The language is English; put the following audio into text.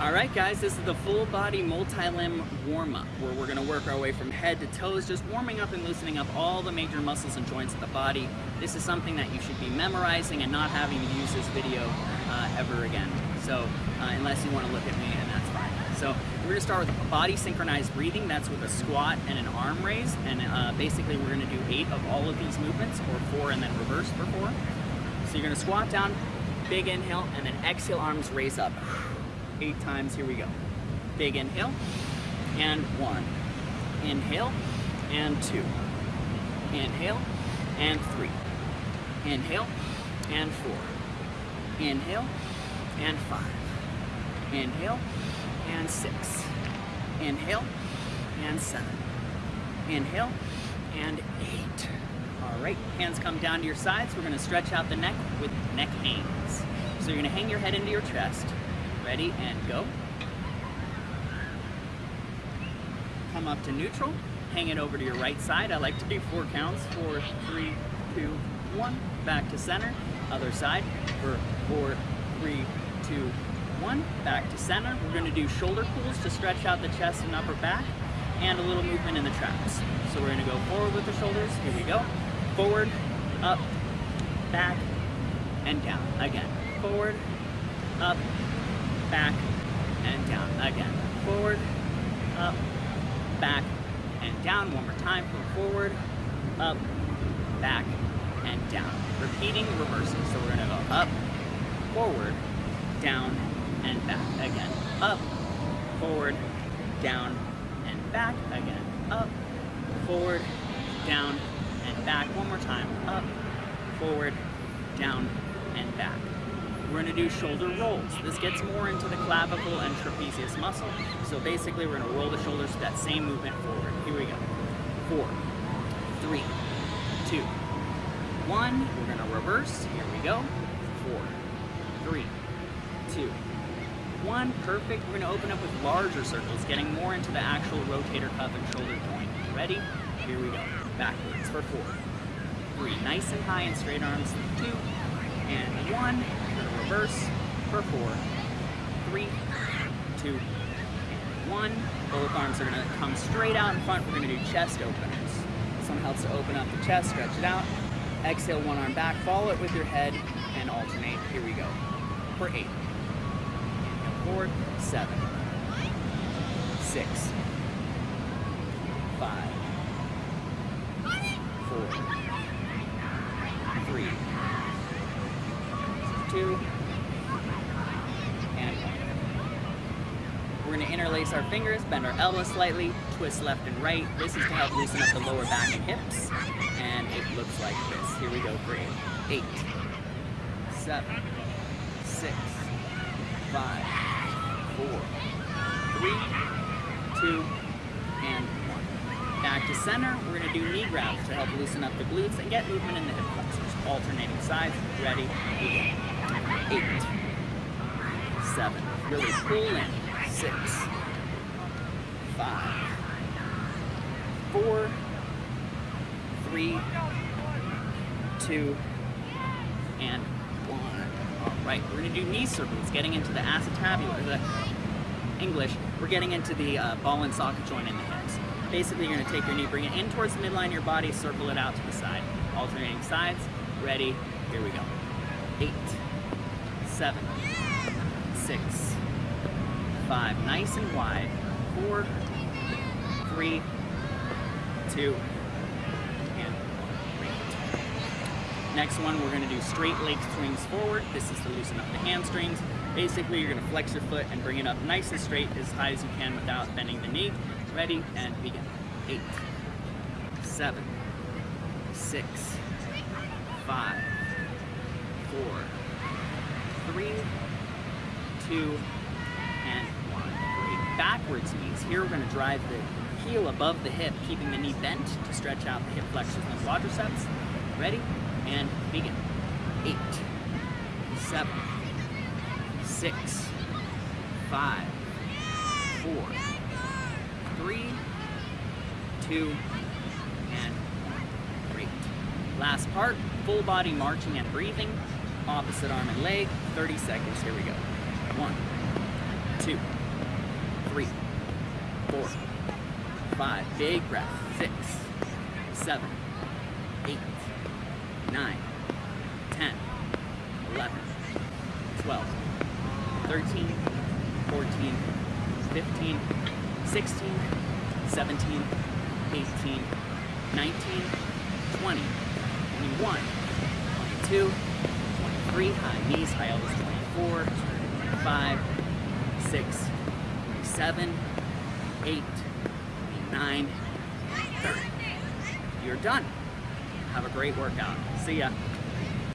All right, guys, this is the full body multi-limb warm-up where we're gonna work our way from head to toes, just warming up and loosening up all the major muscles and joints of the body. This is something that you should be memorizing and not having to use this video uh, ever again. So, uh, unless you wanna look at me, and that's fine. So, we're gonna start with body synchronized breathing. That's with a squat and an arm raise. And uh, basically, we're gonna do eight of all of these movements, or four and then reverse for four. So you're gonna squat down, big inhale, and then exhale, arms raise up eight times. Here we go. Big inhale, and one. Inhale, and two. Inhale, and three. Inhale, and four. Inhale, and five. Inhale, and six. Inhale, and seven. Inhale, and eight. All right, hands come down to your sides. We're gonna stretch out the neck with neck hangs. So you're gonna hang your head into your chest, Ready and go. Come up to neutral, hang it over to your right side. I like to do four counts, four, three, two, one. Back to center, other side for four, three, two, one. Back to center. We're gonna do shoulder pulls to stretch out the chest and upper back and a little movement in the traps. So we're gonna go forward with the shoulders. Here we go. Forward, up, back, and down. Again, forward, up, back, and down. Again, forward, up, back, and down. One more time, from forward, up, back, and down. Repeating, reversing. So we're gonna go up, forward, down, and back. Again, up, forward, down, and back. Again, up, forward, down, and back. One more time, up, forward, down, and back. We're gonna do shoulder rolls. This gets more into the clavicle and trapezius muscle. So basically we're gonna roll the shoulders to that same movement forward. Here we go. Four, three, two, one. We're gonna reverse. Here we go. Four, three, two, one. Perfect. We're gonna open up with larger circles, getting more into the actual rotator cuff and shoulder joint. Ready? Here we go. Backwards for four, three. Nice and high and straight arms. Two, and one reverse for four, three, two, one. Both arms are gonna come straight out in front. We're gonna do chest openers. This one helps to open up the chest, stretch it out. Exhale, one arm back, follow it with your head, and alternate. Here we go. For eight. Inhale forward, seven, six, five, four, three, two, We're gonna interlace our fingers, bend our elbows slightly, twist left and right. This is to help loosen up the lower back and hips. And it looks like this. Here we go for eight. Seven, six, five, four, three, two, and one. Back to center, we're gonna do knee grabs to help loosen up the glutes and get movement in the hip flexors. Alternating sides, ready. Eight, seven, really pull in six, five, four, three, two, and one. All right, we're gonna do knee circles, getting into the acetabular, the English, we're getting into the uh, ball and socket joint in the hips. Basically, you're gonna take your knee, bring it in towards the midline of your body, circle it out to the side. Alternating sides, ready, here we go. Eight, seven, six, five, nice and wide. Four, three, two, and great. Next one, we're gonna do straight leg swings forward. This is to loosen up the hamstrings. Basically, you're gonna flex your foot and bring it up nice and straight as high as you can without bending the knee. Ready, and begin. Eight, seven, six, five, four, three, two, backwards knees. Here we're going to drive the heel above the hip, keeping the knee bent to stretch out the hip flexors and the quadriceps. Ready? And begin. Eight, seven, six, five, four, three, two, and. Great. Last part, full body marching and breathing. Opposite arm and leg, 30 seconds. Here we go. One, two, three, four, five. Big breath. Six, seven, eight, nine, 10, 11, 12, 13, 14, 15, 16, 17, 18, 19, 20, 21, 22, 23, high knees, high elbows, 24, 25, 6, 27, 8, 9, 30. You're done. Have a great workout. See ya.